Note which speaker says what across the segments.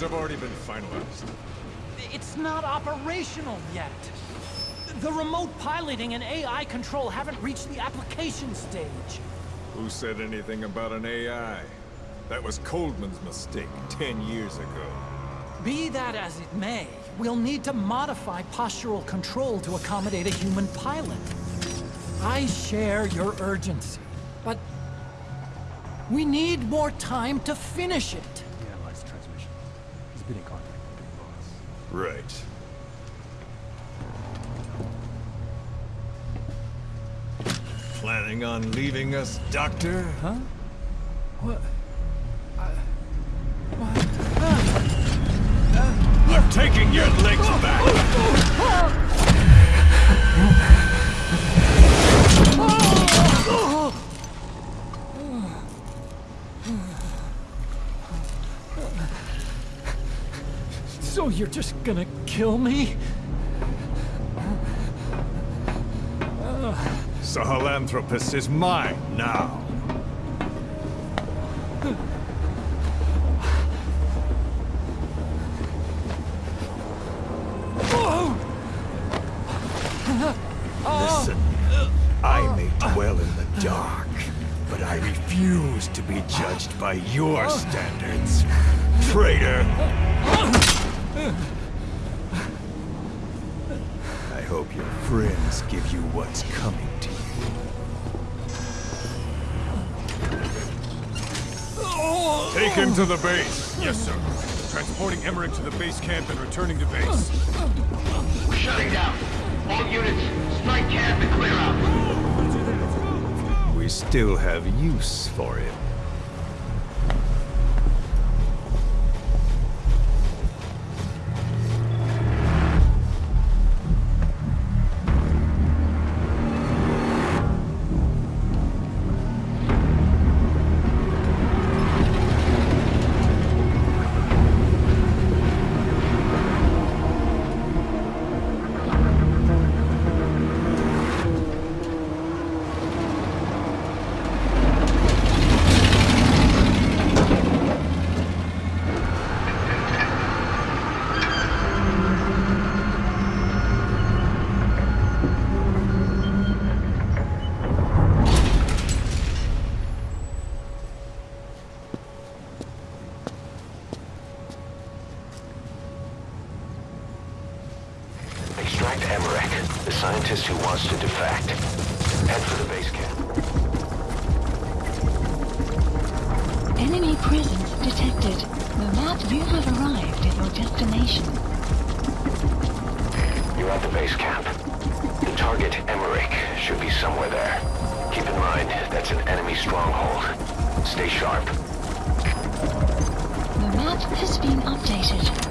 Speaker 1: Have already been finalized.
Speaker 2: It's not operational yet. The remote piloting and AI control haven't reached the application stage.
Speaker 1: Who said anything about an AI? That was Coldman's mistake ten years ago.
Speaker 2: Be that as it may, we'll need to modify postural control to accommodate a human pilot. I share your urgency, but we need more time to finish it.
Speaker 1: Right. Planning on leaving us, Doctor?
Speaker 2: Huh? What?
Speaker 1: I'm taking your legs back!
Speaker 2: So you're just gonna kill me?
Speaker 1: Sahelanthropus is mine now. Listen, I may dwell in the dark, but I refuse to be judged by your standards. Traitor! I hope your friends give you what's coming to you. Take him to the base.
Speaker 3: Yes, sir. Transporting Emmerich to the base camp and returning to base.
Speaker 4: We're shutting down. All units, strike camp and clear out.
Speaker 1: We still have use for him.
Speaker 4: Extract Emmerich, the scientist who wants to defect. Head for the base camp.
Speaker 5: Enemy presence detected. The map you have arrived at your destination.
Speaker 4: You're at the base camp. The target, Emmerich, should be somewhere there. Keep in mind, that's an enemy stronghold. Stay sharp.
Speaker 5: The map has been updated.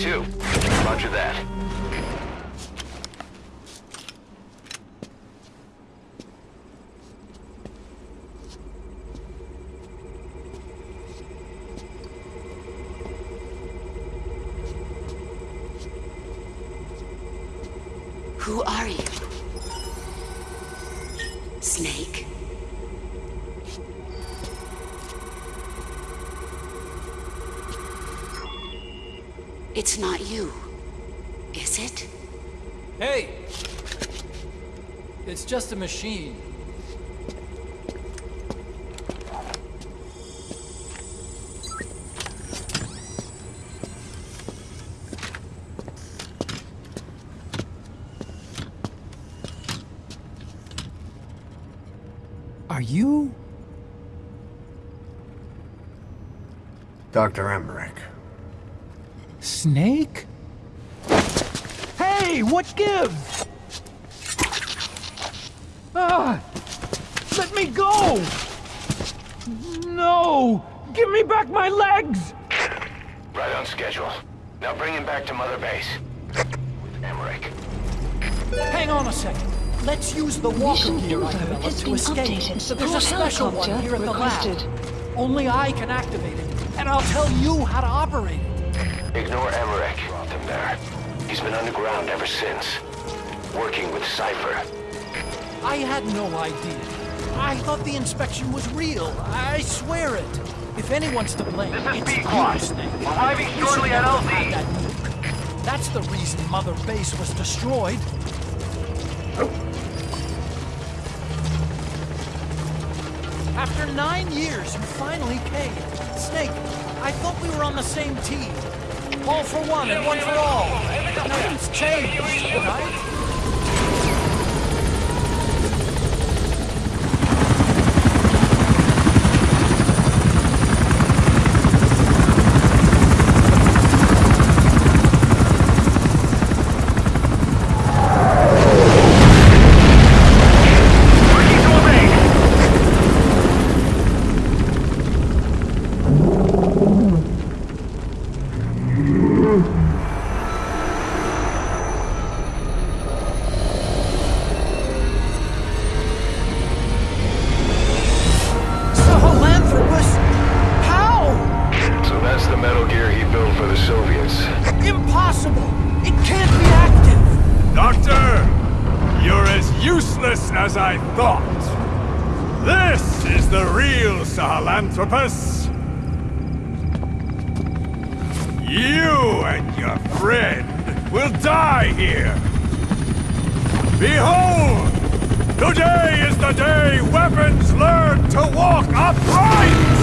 Speaker 4: Two. Roger that.
Speaker 6: Who are you? Snake? It's not you, is it?
Speaker 2: Hey! It's just a machine. Are you...
Speaker 7: Dr. Emmerich.
Speaker 2: Snake? Hey, what gives? Ah! Let me go! No! Give me back my legs!
Speaker 4: Right on schedule. Now bring him back to Mother Base. With Emmerich.
Speaker 2: Hang on a second. Let's use the walker
Speaker 5: Mission
Speaker 2: gear I
Speaker 5: info
Speaker 2: developed to escape.
Speaker 5: updated.
Speaker 2: There's a special one
Speaker 5: helicopter
Speaker 2: here at the
Speaker 5: requested.
Speaker 2: lab. Only I can activate it, and I'll tell you how to operate it.
Speaker 4: Ignore Emmerich. Dropped him there. He's been underground ever since. Working with Cypher.
Speaker 2: I had no idea. I thought the inspection was real. I swear it. If anyone's to blame,
Speaker 4: This is
Speaker 2: it's you, Snake.
Speaker 4: Arriving shortly at LZ.
Speaker 2: that. That's the reason Mother Base was destroyed. After nine years, you finally came. Snake, I thought we were on the same team. All for one and one for all. Nothing's changed, right? Sahelanthropus.
Speaker 7: You and your friend will die here. Behold! Today is the day weapons learn to walk upright!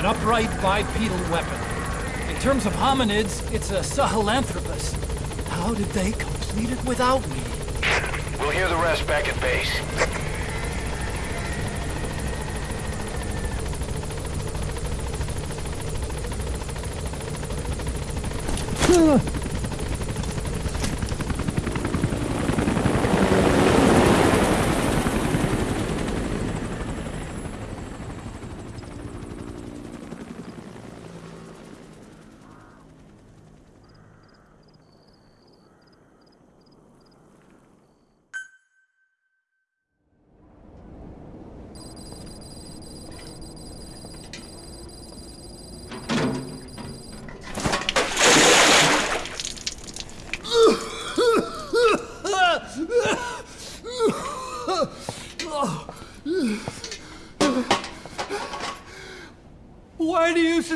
Speaker 2: An upright bipedal weapon. In terms of hominids, it's a Sahelanthropus. How did they complete it without me?
Speaker 4: We'll hear the rest back at base.
Speaker 2: Why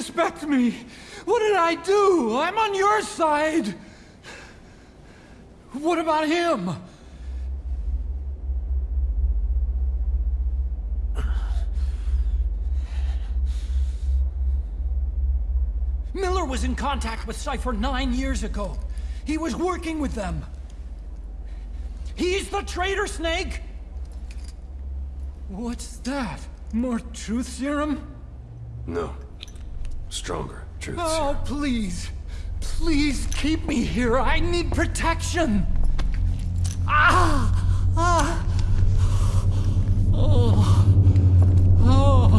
Speaker 2: do suspect me? What did I do? I'm on your side. What about him? Miller was in contact with Cypher nine years ago. He was working with them. He's the traitor, Snake! What's that? More truth serum?
Speaker 8: No. Stronger, truth
Speaker 2: Oh, please. Please keep me here. I need protection. Ah! Ah! Oh. Oh.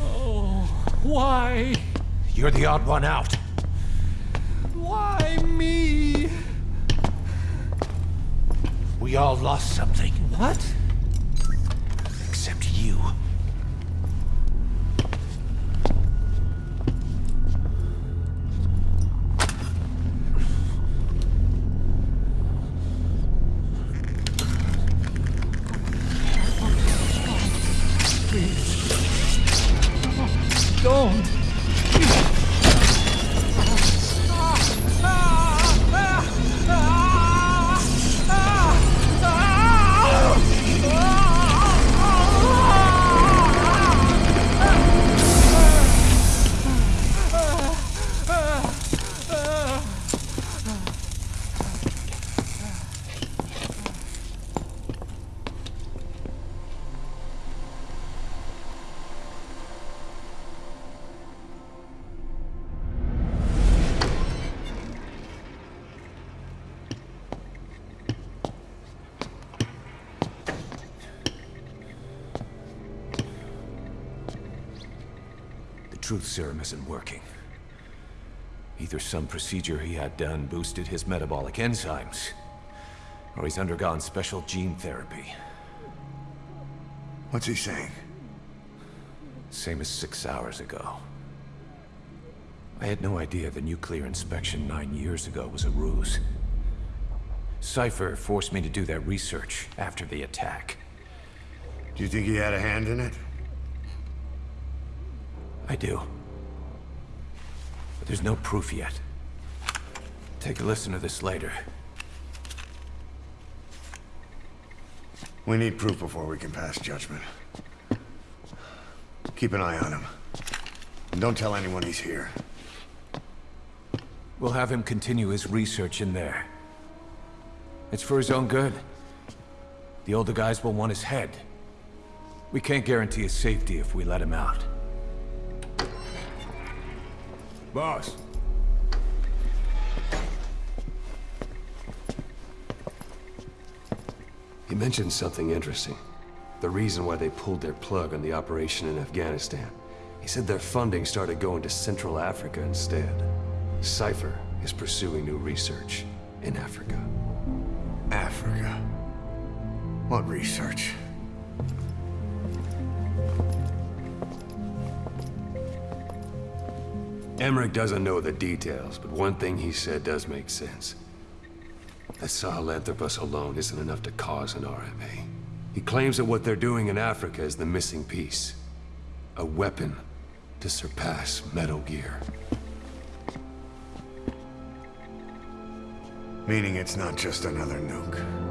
Speaker 2: Oh. Why?
Speaker 7: You're the odd one out.
Speaker 2: Why me?
Speaker 7: We all lost something,
Speaker 2: What?
Speaker 7: Truth serum isn't working. Either some procedure he had done boosted his metabolic enzymes, or he's undergone special gene therapy.
Speaker 8: What's he saying?
Speaker 7: Same as six hours ago. I had no idea the nuclear inspection nine years ago was a ruse. Cypher forced me to do that research after the attack.
Speaker 8: Do you think he had a hand in it?
Speaker 7: I do. But there's no proof yet. Take a listen to this later.
Speaker 8: We need proof before we can pass judgment. Keep an eye on him. And don't tell anyone he's here.
Speaker 7: We'll have him continue his research in there. It's for his own good. The older guys will want his head. We can't guarantee his safety if we let him out.
Speaker 1: Boss,
Speaker 9: He mentioned something interesting. The reason why they pulled their plug on the operation in Afghanistan. He said their funding started going to Central Africa instead. Cypher is pursuing new research in Africa.
Speaker 8: Africa. What research?
Speaker 9: Emmerich doesn't know the details, but one thing he said does make sense. That Sahelanthropus alone isn't enough to cause an RMA. He claims that what they're doing in Africa is the missing piece. A weapon to surpass Metal Gear.
Speaker 8: Meaning it's not just another nuke.